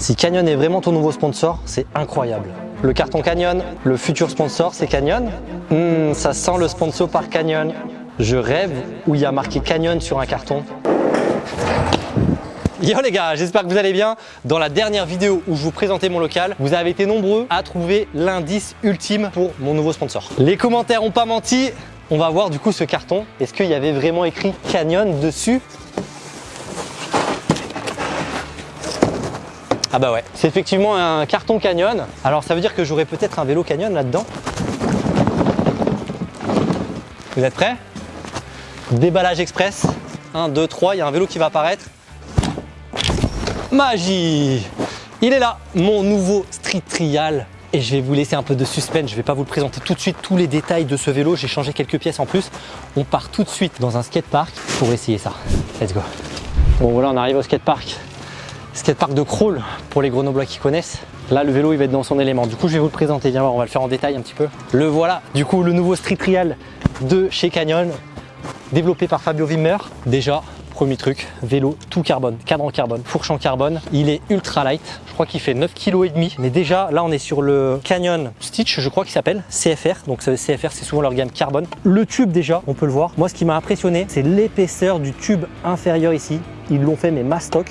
Si Canyon est vraiment ton nouveau sponsor, c'est incroyable. Le carton Canyon, le futur sponsor, c'est Canyon? Hmm, ça sent le sponsor par Canyon. Je rêve où il y a marqué Canyon sur un carton. Yo les gars, j'espère que vous allez bien. Dans la dernière vidéo où je vous présentais mon local, vous avez été nombreux à trouver l'indice ultime pour mon nouveau sponsor. Les commentaires ont pas menti. On va voir du coup ce carton. Est-ce qu'il y avait vraiment écrit Canyon dessus? Ah bah ouais, c'est effectivement un carton Canyon. Alors ça veut dire que j'aurai peut-être un vélo Canyon là-dedans. Vous êtes prêts? Déballage express. 1, 2, 3, il y a un vélo qui va apparaître. Magie Il est là, mon nouveau Street Trial. Et je vais vous laisser un peu de suspense, je ne vais pas vous le présenter tout de suite, tous les détails de ce vélo. J'ai changé quelques pièces en plus. On part tout de suite dans un skatepark pour essayer ça. Let's go Bon voilà, on arrive au skatepark skatepark de crawl pour les grenoblois qui connaissent. Là, le vélo, il va être dans son élément. Du coup, je vais vous le présenter. Viens voir, on va le faire en détail un petit peu. Le voilà. Du coup, le nouveau Street Trial de chez Canyon, développé par Fabio Wimmer. Déjà, premier truc, vélo tout carbone, cadre en carbone, fourche en carbone. Il est ultra light. Je crois qu'il fait 9 kg. Mais déjà, là, on est sur le Canyon Stitch, je crois qu'il s'appelle CFR. Donc CFR, c'est souvent leur gamme carbone. Le tube déjà, on peut le voir. Moi, ce qui m'a impressionné, c'est l'épaisseur du tube inférieur ici. Ils l'ont fait mais mastoc.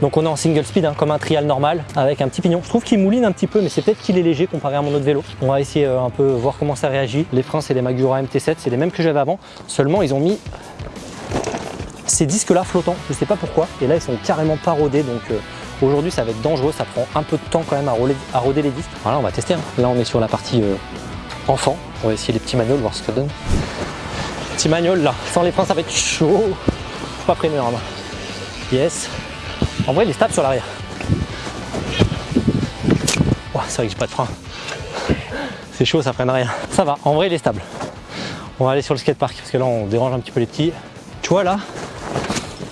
Donc on est en single speed hein, comme un trial normal avec un petit pignon. Je trouve qu'il mouline un petit peu mais c'est peut-être qu'il est léger comparé à mon autre vélo. On va essayer euh, un peu voir comment ça réagit. Les freins c'est les Magura MT7, c'est les mêmes que j'avais avant. Seulement ils ont mis ces disques là flottants, je sais pas pourquoi. Et là ils sont carrément pas rodés donc euh, aujourd'hui ça va être dangereux, ça prend un peu de temps quand même à, roder, les disques. Voilà on va tester. Hein. Là on est sur la partie euh, enfant. On va essayer les petits manuels, voir ce que ça donne. Petit manuel là, sans les freins ça va être chaud. Faut pas freiner normalement. Yes. En vrai, il est stable sur l'arrière. c'est vrai que j'ai pas de frein. C'est chaud, ça freine rien. Ça va, en vrai, il est stable. On va aller sur le skatepark parce que là, on dérange un petit peu les petits. Tu vois là,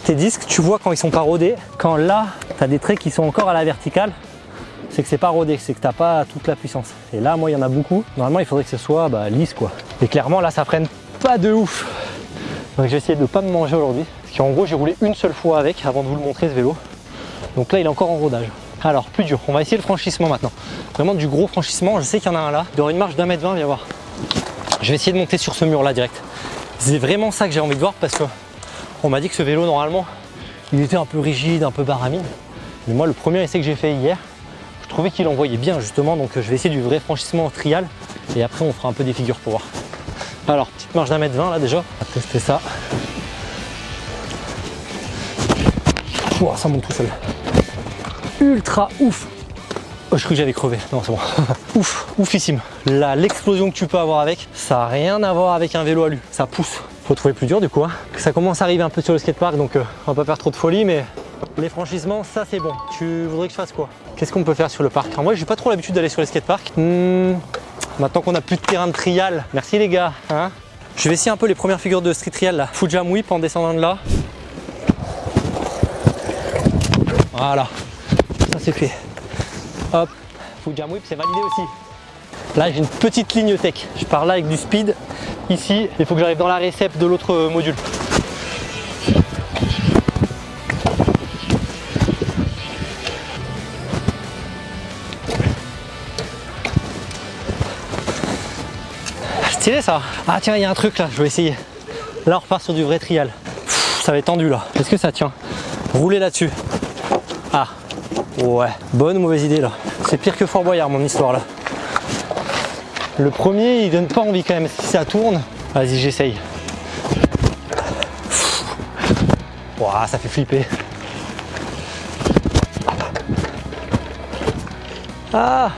tes disques, tu vois quand ils sont pas rodés. Quand là, tu as des traits qui sont encore à la verticale, c'est que c'est pas rodé, c'est que t'as pas toute la puissance. Et là, moi, il y en a beaucoup. Normalement, il faudrait que ce soit bah, lisse, quoi. Et clairement, là, ça freine pas de ouf. Donc, je vais essayer de pas me manger aujourd'hui. Parce qu'en gros, j'ai roulé une seule fois avec avant de vous le montrer, ce vélo. Donc là, il est encore en rodage. Alors, plus dur. On va essayer le franchissement maintenant. Vraiment du gros franchissement. Je sais qu'il y en a un là. Il y aura une marche d'un mètre vingt, viens voir. Je vais essayer de monter sur ce mur là direct. C'est vraiment ça que j'ai envie de voir parce que on m'a dit que ce vélo, normalement, il était un peu rigide, un peu baramine. Mais moi, le premier essai que j'ai fait hier, je trouvais qu'il envoyait bien justement. Donc, je vais essayer du vrai franchissement en trial. Et après, on fera un peu des figures pour voir. Alors, petite marche d'un mètre vingt là déjà. On va tester ça. ça monte tout seul ultra ouf. Oh, je crois que j'allais crever. Non, c'est bon. ouf, oufissime. l'explosion que tu peux avoir avec, ça n'a rien à voir avec un vélo à. Ça pousse. Faut trouver plus dur du coup. Hein. Ça commence à arriver un peu sur le skatepark, donc euh, on va pas faire trop de folie, mais les franchissements, ça c'est bon. Tu voudrais que je fasse quoi? Qu'est-ce qu'on peut faire sur le parc? En vrai, j'ai pas trop l'habitude d'aller sur les skateparks. Hmm, maintenant qu'on a plus de terrain de trial, merci les gars. Hein je vais essayer un peu les premières figures de street trial là. Fujam whip en descendant de là. Voilà, c'est fait. Hop, Fujam Whip, c'est validé aussi. Là, j'ai une petite ligne tech. Je pars là avec du speed. Ici, il faut que j'arrive dans la récep de l'autre module. Stylé ça Ah tiens, il y a un truc là, je vais essayer. Là, on repart sur du vrai trial. ça va être tendu là. Est-ce que ça tient? Rouler là-dessus. Ouais, bonne ou mauvaise idée là. C'est pire que Fort Boyard mon histoire là. Le premier il donne pas envie quand même, si ça tourne, vas-y j'essaye. Ouah, ça fait flipper. Ah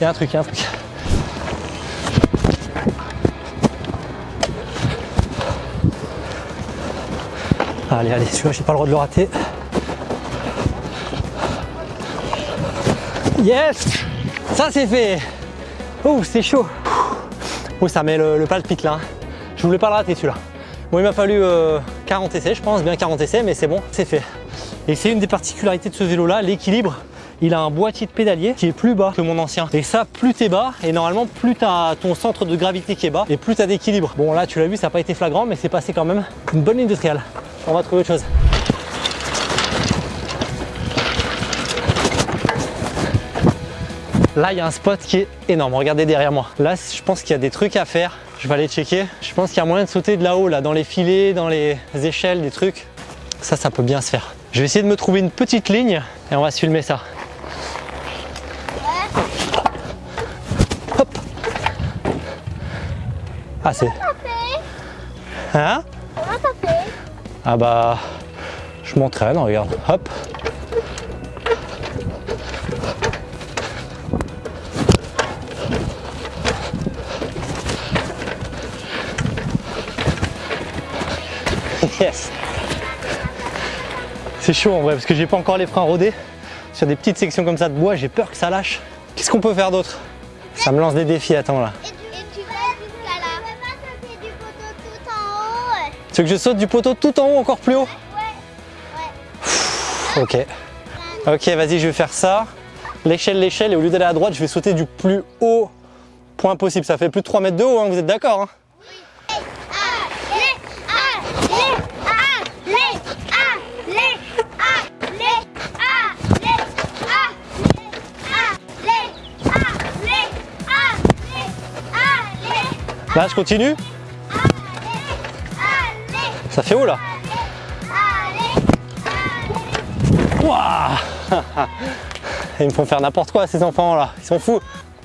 Il y a un truc, il un truc. Allez, allez, celui-là j'ai pas le droit de le rater. Yes Ça c'est fait Oh c'est chaud Oh ça met le, palpite là. Je voulais pas le rater celui-là. Bon il m'a fallu 40 euh, essais je pense, bien 40 essais mais c'est bon, c'est fait. Et c'est une des particularités de ce vélo là, l'équilibre. Il a un boîtier de pédalier qui est plus bas que mon ancien. Et ça, plus t'es bas, et normalement, plus t'as ton centre de gravité qui est bas, et plus t'as d'équilibre. Bon là, tu l'as vu, ça n'a pas été flagrant, mais c'est passé quand même. Une bonne ligne de trial. On va trouver autre chose. Là, il y a un spot qui est énorme. Regardez derrière moi. Là, je pense qu'il y a des trucs à faire. Je vais aller checker. Je pense qu'il y a moyen de sauter de là-haut, là, dans les filets, dans les échelles, des trucs. Ça, ça peut bien se faire. Je vais essayer de me trouver une petite ligne et on va se filmer ça. Hop. Ah, c'est... Hein? Comment t'as fait Ah bah... Je m'entraîne, regarde. Hop. Yes C'est chaud en vrai parce que j'ai pas encore les freins rodés. Sur des petites sections comme ça de bois, j'ai peur que ça lâche. Qu'est-ce qu'on peut faire d'autre? Ça me lance des défis, attends là. Et tu, et tu vas jusqu'à là. Tu peux pas sauter du poteau tout en haut Tu veux que je saute du poteau tout en haut, encore plus haut? Ouais. Ok. Ok, vas-y, je vais faire ça. L'échelle, l'échelle, et au lieu d'aller à droite, je vais sauter du plus haut point possible. Ça fait plus de 3 mètres de haut, hein, vous êtes d'accord hein? Là, je continue. allez, Ça fait haut là Ouah Ils me font faire n'importe quoi ces enfants là, ils sont fous.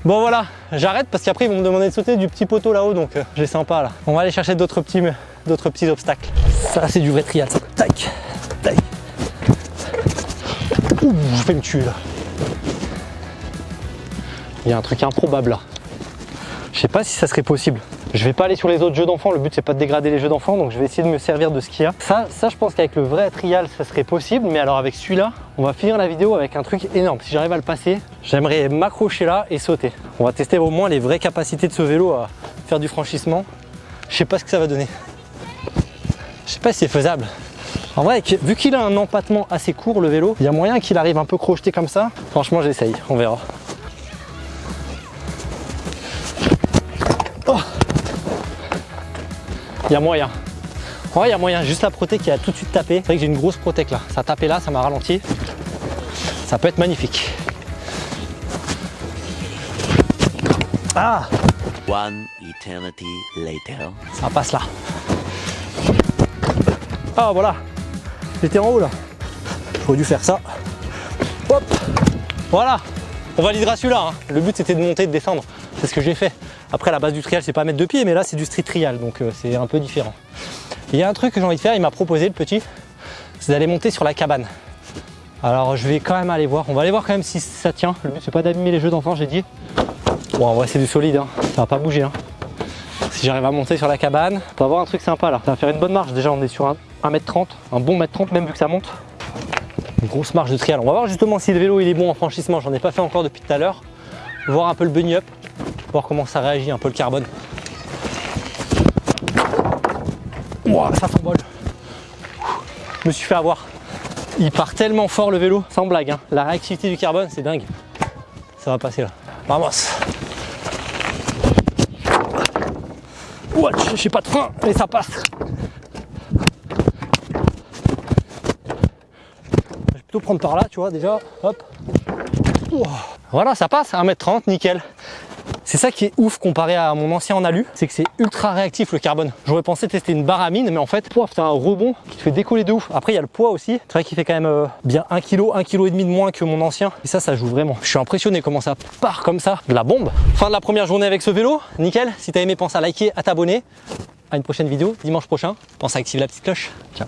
Bon voilà, j'arrête parce qu'après ils vont me demander de sauter du petit poteau là-haut donc euh, j'ai sympa là. On va aller chercher d'autres petits, d'autres petits obstacles. Ça c'est du vrai trial ça. Tac, tac. Ouh, je vais me tuer là. Il y a un truc improbable là. Je sais pas si ça serait possible. Je vais pas aller sur les autres jeux d'enfants, le but c'est pas de dégrader les jeux d'enfants, donc je vais essayer de me servir de ce qu'il y a. Ça, ça je pense qu'avec le vrai trial ça serait possible, mais alors avec celui-là, on va finir la vidéo avec un truc énorme. Si j'arrive à le passer, j'aimerais m'accrocher là et sauter. On va tester au moins les vraies capacités de ce vélo à faire du franchissement. Je sais pas ce que ça va donner. Je sais pas si c'est faisable. En vrai, vu qu'il a un empattement assez court le vélo, il y a moyen qu'il arrive un peu crocheté comme ça. Franchement, j'essaye, on verra. Il y a moyen. En vrai, il y a moyen. Juste la protec qui a tout de suite tapé. C'est vrai que j'ai une grosse protec là. Ça a tapé là, ça m'a ralenti. Ça peut être magnifique. Ah One eternity later. Ça passe là. Ah voilà. J'étais en haut là. J'aurais dû faire ça. Hop Voilà On validera celui-là. hein. Le but c'était de monter de descendre. C'est ce que j'ai fait. Après la base du trial c'est pas mettre de pied mais là c'est du street trial donc euh, c'est un peu différent. Il y a un truc que j'ai envie de faire, il m'a proposé le petit, c'est d'aller monter sur la cabane. Alors je vais quand même aller voir, on va aller voir quand même si ça tient. Le but c'est pas d'abîmer les jeux d'enfants j'ai dit. Bon en vrai c'est du solide, hein. ça va pas bouger. hein. Si j'arrive à monter sur la cabane, on va avoir un truc sympa là. Ça va faire une bonne marche. Déjà, on est sur un 1m30, un bon mètre 30 même vu que ça monte. Une grosse marche de trial. On va voir justement si le vélo il est bon en franchissement. J'en ai pas fait encore depuis tout à l'heure. Voir un peu le bunny up, voir comment ça réagit, un peu le carbone. Ouah, ça s'envole. Je me suis fait avoir. Il part tellement fort le vélo, sans blague. hein. La réactivité du carbone, c'est dingue. Ça va passer là. Vamos. Ouah, j'ai pas de frein, mais ça passe. Je vais plutôt prendre par là, tu vois, déjà. Hop. Ouah. Voilà, ça passe, 1m30, nickel. C'est ça qui est ouf comparé à mon ancien en alu, c'est que c'est ultra réactif le carbone. J'aurais pensé tester une barre à mine, mais en fait, pouah, t'as un rebond qui te fait décoller de ouf. Après, il y a le poids aussi. C'est vrai qu'il fait quand même euh, bien 1 kg, 1 kg et demi de moins que mon ancien. Et ça, ça joue vraiment. Je suis impressionné comment ça part comme ça. De la bombe. Fin de la première journée avec ce vélo. Nickel. Si t'as aimé, pense à liker, à t'abonner. À une prochaine vidéo, dimanche prochain. Pense à activer la petite cloche. Ciao.